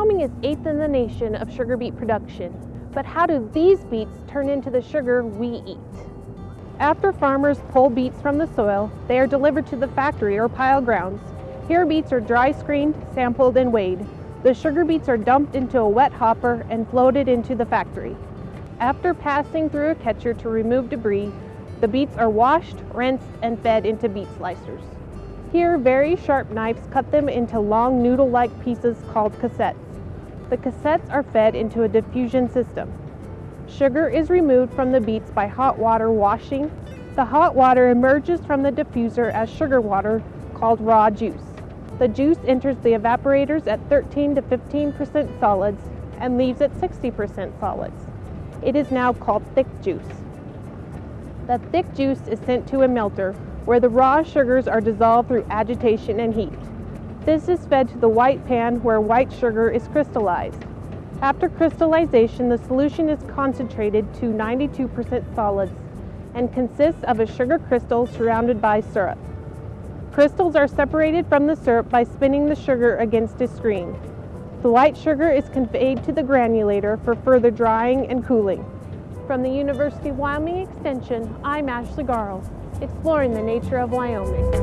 Wyoming is eighth in the nation of sugar beet production, but how do these beets turn into the sugar we eat? After farmers pull beets from the soil, they are delivered to the factory or pile grounds. Here beets are dry screened, sampled, and weighed. The sugar beets are dumped into a wet hopper and floated into the factory. After passing through a catcher to remove debris, the beets are washed, rinsed, and fed into beet slicers. Here, very sharp knives cut them into long noodle-like pieces called cossettes. The cossettes are fed into a diffusion system. Sugar is removed from the beets by hot water washing. The hot water emerges from the diffuser as sugar water called raw juice. The juice enters the evaporators at 13 to 15% solids and leaves at 60% solids. It is now called thick juice. The thick juice is sent to a melter where the raw sugars are dissolved through agitation and heat. This is fed to the white pan where white sugar is crystallized. After crystallization, the solution is concentrated to 92% solids and consists of a sugar crystal surrounded by syrup. Crystals are separated from the syrup by spinning the sugar against a screen. The white sugar is conveyed to the granulator for further drying and cooling. From the University of Wyoming Extension, I'm Ashley Garl, exploring the nature of Wyoming.